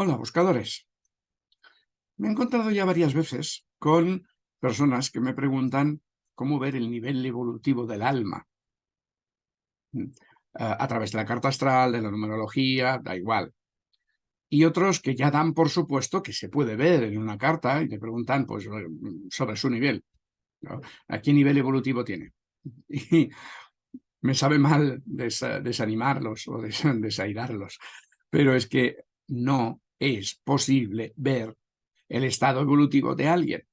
Hola, buscadores. Me he encontrado ya varias veces con personas que me preguntan cómo ver el nivel evolutivo del alma. Mm, a través de la carta astral, de la numerología, da igual. Y otros que ya dan por supuesto que se puede ver en una carta y te preguntan pues, sobre su nivel. ¿A qué nivel evolutivo tiene? Y me sabe mal desanimarlos o desairarlos, pero es que no es posible ver el estado evolutivo de alguien.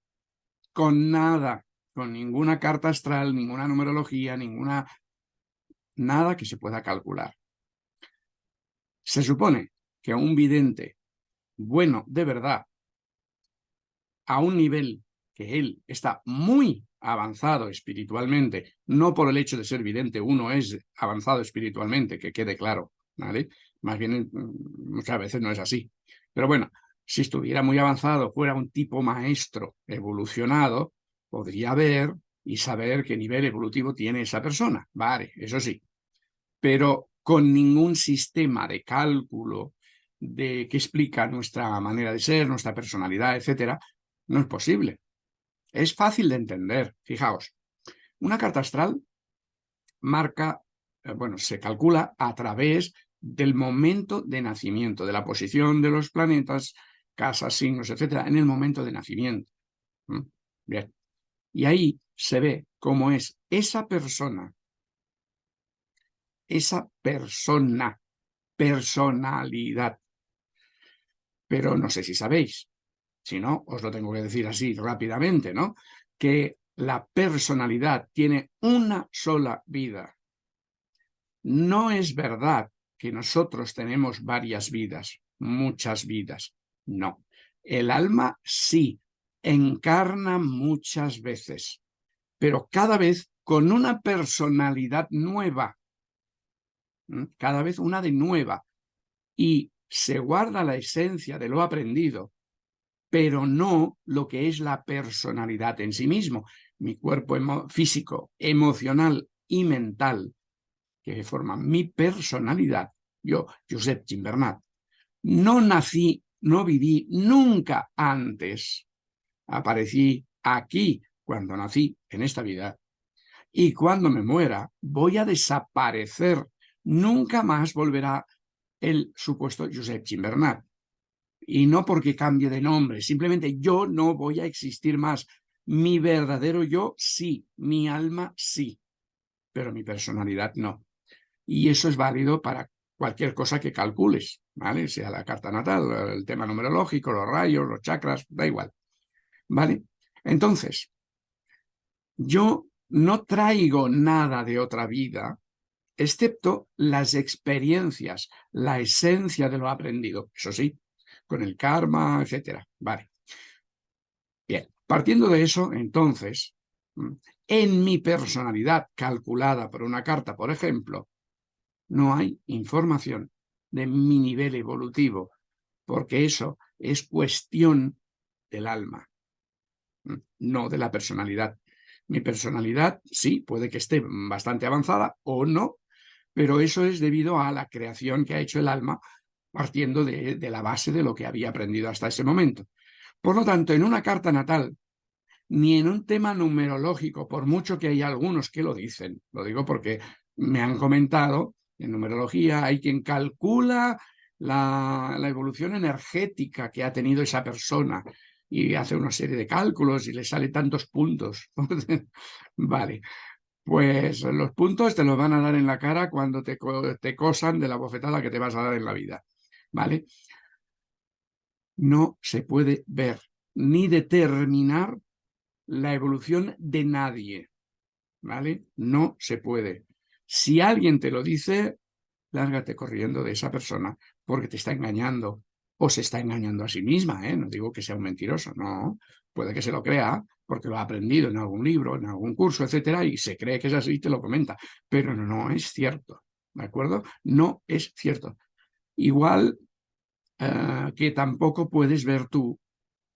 Con nada, con ninguna carta astral, ninguna numerología, ninguna... nada que se pueda calcular. Se supone que un vidente bueno de verdad, a un nivel que él está muy avanzado espiritualmente, no por el hecho de ser vidente uno es avanzado espiritualmente, que quede claro, ¿vale? Más bien mm, muchas veces no es así. Pero bueno, si estuviera muy avanzado, fuera un tipo maestro evolucionado, podría ver y saber qué nivel evolutivo tiene esa persona. Vale, eso sí. Pero con ningún sistema de cálculo de que explica nuestra manera de ser, nuestra personalidad, etcétera, no es posible. Es fácil de entender. Fijaos, una carta astral marca, eh, bueno, se calcula a través del momento de nacimiento, de la posición de los planetas, casas, signos, etcétera, en el momento de nacimiento. Bien. Y ahí se ve cómo es esa persona, esa persona, personalidad. Pero no sé si sabéis, si no, os lo tengo que decir así rápidamente, ¿no? Que la personalidad tiene una sola vida. No es verdad que nosotros tenemos varias vidas, muchas vidas. No. El alma sí, encarna muchas veces, pero cada vez con una personalidad nueva. Cada vez una de nueva. Y se guarda la esencia de lo aprendido, pero no lo que es la personalidad en sí mismo. Mi cuerpo físico, emocional y mental que forman mi personalidad, yo, Josep Gimbernat, no nací, no viví nunca antes. Aparecí aquí cuando nací en esta vida y cuando me muera voy a desaparecer. Nunca más volverá el supuesto Josep Gimbernat. Y no porque cambie de nombre, simplemente yo no voy a existir más. Mi verdadero yo sí, mi alma sí, pero mi personalidad no y eso es válido para cualquier cosa que calcules, ¿vale? Sea la carta natal, el tema numerológico, los rayos, los chakras, da igual, ¿vale? Entonces, yo no traigo nada de otra vida, excepto las experiencias, la esencia de lo aprendido, eso sí, con el karma, etcétera, ¿vale? Bien, partiendo de eso, entonces, en mi personalidad calculada por una carta, por ejemplo, no hay información de mi nivel evolutivo, porque eso es cuestión del alma, no de la personalidad. Mi personalidad, sí, puede que esté bastante avanzada o no, pero eso es debido a la creación que ha hecho el alma partiendo de, la base de lo que había aprendido hasta ese momento. Por lo tanto, en una carta natal, ni en un tema numerológico, por mucho que hay algunos que lo dicen, lo digo porque me han comentado en numerología hay quien calcula la, evolución energética que ha tenido esa persona y hace una serie de cálculos y le sale tantos puntos. vale, pues los puntos te los van a dar en la cara cuando te, te cosan de la bofetada que te vas a dar en la vida. ¿Vale? No se puede ver ni determinar la evolución de nadie. ¿Vale? No se puede. Si alguien te lo dice, lárgate corriendo de esa persona porque te está engañando o se está engañando a sí misma, ¿eh? no digo que sea un mentiroso, no, puede que se lo crea porque lo ha aprendido en algún libro, en algún curso, etcétera, y se cree que es así y te lo comenta, pero no es cierto, ¿de acuerdo? No es cierto. Igual eh, que tampoco puedes ver tú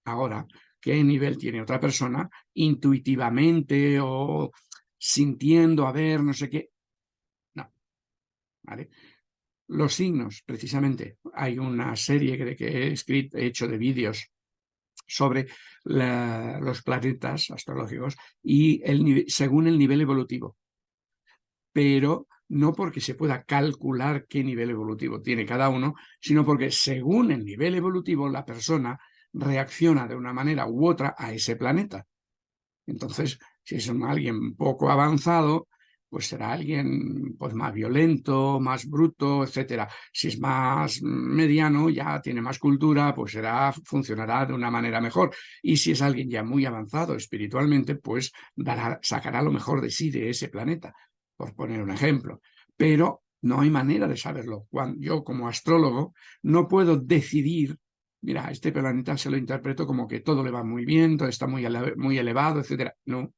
ahora qué nivel tiene otra persona intuitivamente o sintiendo, a ver, no sé qué, los signos, precisamente. Hay una serie que he escrito, he hecho de vídeos sobre los planetas astrológicos y el, según el nivel evolutivo. Pero no porque se pueda calcular qué nivel evolutivo tiene cada uno, sino porque según el nivel evolutivo la persona reacciona de una manera u otra a ese planeta. Entonces, si es alguien poco avanzado, pues será alguien pues, más violento, más bruto, etcétera. Si es más mediano, ya tiene más cultura, pues será, funcionará de una manera mejor. Y si es alguien ya muy avanzado espiritualmente, pues sacará lo mejor de sí de ese planeta, por poner un ejemplo. Pero no hay manera de saberlo. Cuando yo como astrólogo no puedo decidir, mira, este planeta se lo interpreto como que todo le va muy bien, todo está muy, muy elevado, etcétera. No,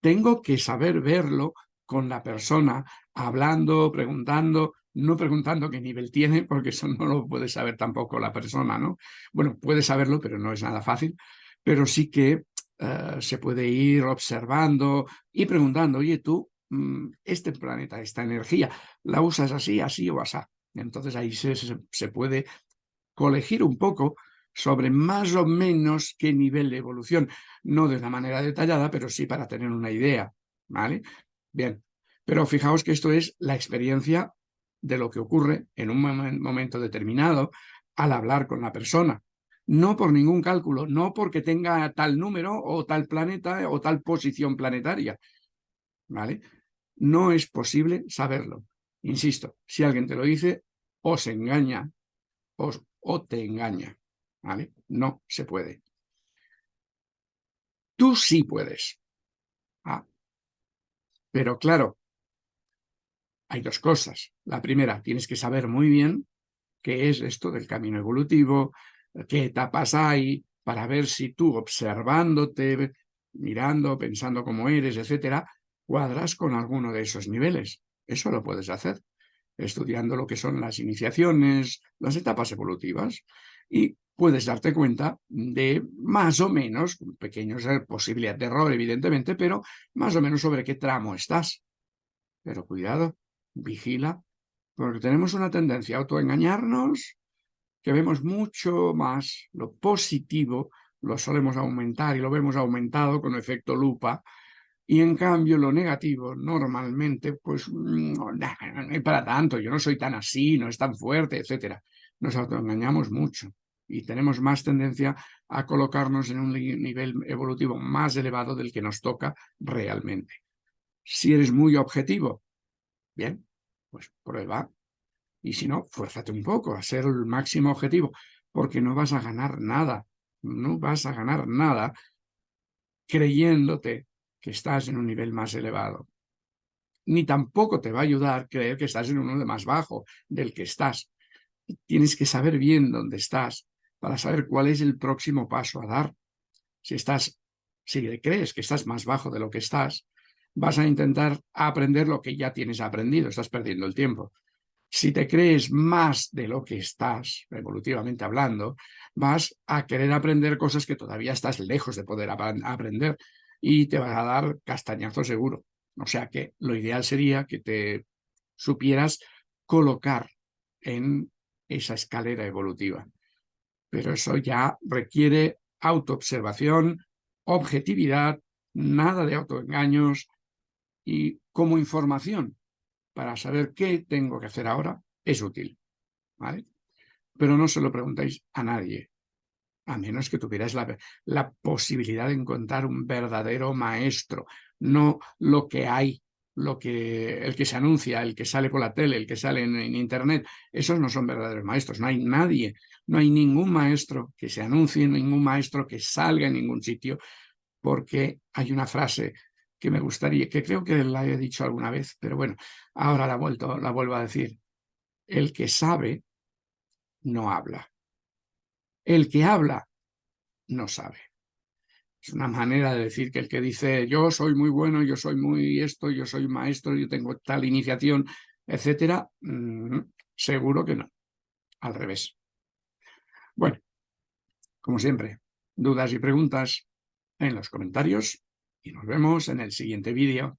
tengo que saber verlo con la persona, hablando, preguntando, no preguntando qué nivel tiene, porque eso no lo puede saber tampoco la persona, ¿no? Bueno, puede saberlo, pero no es nada fácil, pero sí que eh, se puede ir observando y preguntando, oye, tú, mm, este planeta, esta energía, ¿la usas así, así o así? Entonces ahí se, se puede colegir un poco sobre más o menos qué nivel de evolución, no de una manera detallada, pero sí para tener una idea, ¿vale? Bien, pero fijaos que esto es la experiencia de lo que ocurre en un momento determinado al hablar con la persona. No por ningún cálculo, no porque tenga tal número o tal planeta o tal posición planetaria. ¿Vale? No es posible saberlo. Insisto, si alguien te lo dice, o se engaña o te engaña. ¿Vale? No se puede. Tú sí puedes. Ah, pero claro, hay dos cosas. La primera, tienes que saber muy bien qué es esto del camino evolutivo, qué etapas hay, para ver si tú observándote, mirando, pensando cómo eres, etcétera, cuadras con alguno de esos niveles. Eso lo puedes hacer, estudiando lo que son las iniciaciones, las etapas evolutivas, y puedes darte cuenta de más o menos, pequeños eh, posibilidad de error evidentemente, pero más o menos sobre qué tramo estás. Pero cuidado, vigila, porque tenemos una tendencia a autoengañarnos, que vemos mucho más lo positivo, lo solemos aumentar y lo vemos aumentado con efecto lupa, y en cambio lo negativo normalmente, pues no, no hay para tanto, yo no soy tan así, no es tan fuerte, etcétera. Nos autoengañamos mucho y tenemos más tendencia a colocarnos en un nivel evolutivo más elevado del que nos toca realmente. Si eres muy objetivo, bien, pues prueba. Y si no, fuérzate un poco a ser el máximo objetivo, porque no vas a ganar nada, no vas a ganar nada creyéndote que estás en un nivel más elevado. Ni tampoco te va a ayudar creer que estás en uno de más bajo del que estás. Tienes que saber bien dónde estás para saber cuál es el próximo paso a dar. Si estás, si crees que estás más bajo de lo que estás, vas a intentar aprender lo que ya tienes aprendido, estás perdiendo el tiempo. Si te crees más de lo que estás, evolutivamente hablando, vas a querer aprender cosas que todavía estás lejos de poder aprender y te vas a dar castañazo seguro. O sea que lo ideal sería que te supieras colocar en esa escalera evolutiva pero eso ya requiere autoobservación, objetividad, nada de autoengaños y como información para saber qué tengo que hacer ahora es útil. ¿vale? Pero no se lo preguntáis a nadie, a menos que tuvierais la, la posibilidad de encontrar un verdadero maestro, no lo que hay lo que, el que se anuncia, el que sale por la tele, el que sale en, internet, esos no son verdaderos maestros, no hay nadie, no hay ningún maestro que se anuncie, ningún maestro que salga en ningún sitio, porque hay una frase que me gustaría, que creo que la he dicho alguna vez, pero bueno, ahora la, vuelto, la vuelvo a decir. El que sabe, no habla. El que habla, no sabe. Una manera de decir que el que dice yo soy muy bueno, yo soy muy esto, yo soy maestro, yo tengo tal iniciación, etcétera, mm, seguro que no. Al revés. Bueno, como siempre, dudas y preguntas en los comentarios y nos vemos en el siguiente vídeo.